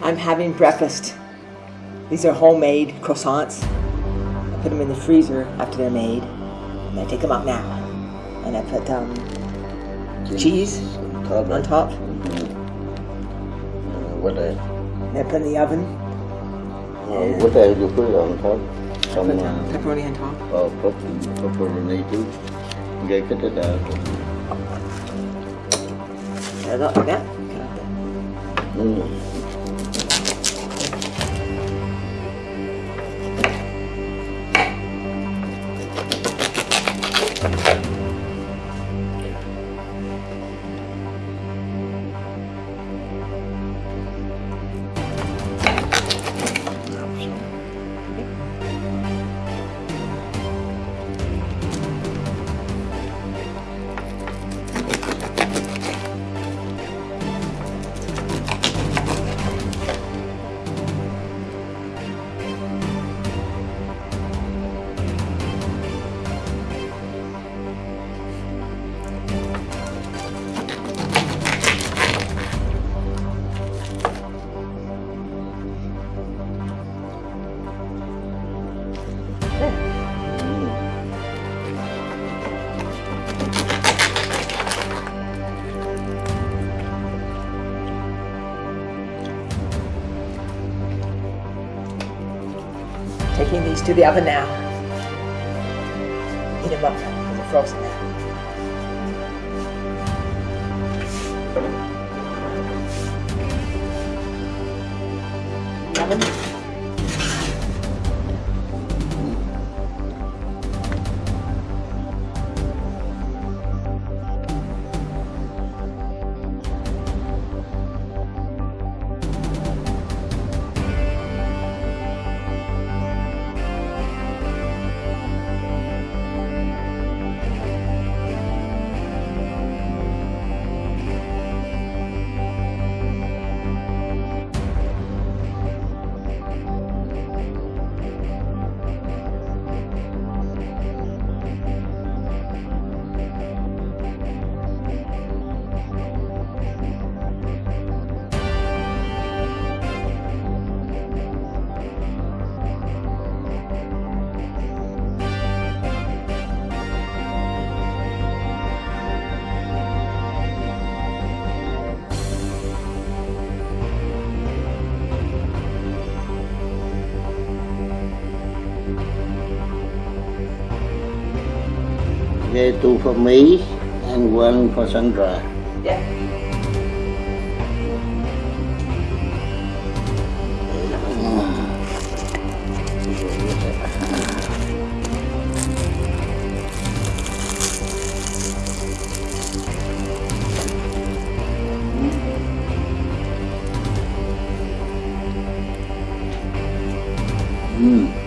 I'm having breakfast. These are homemade croissants. I put them in the freezer after they're made. And I take them out now. And I put um, cheese on top. Uh, what else? And I put in the oven. Uh, what else you put on top? Some put uh, um, pepperoni on top. uh, pep- pepperoni too. Gây cái thế nào? Set it up 들어가 음. Taking these to the oven now. Heat them up. They're frozen now. Oven. Okay, two for me and one for Sandra. Yeah. Mm.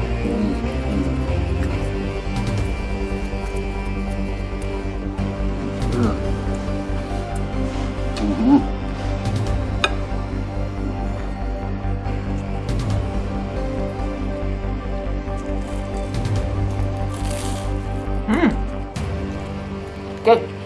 Good.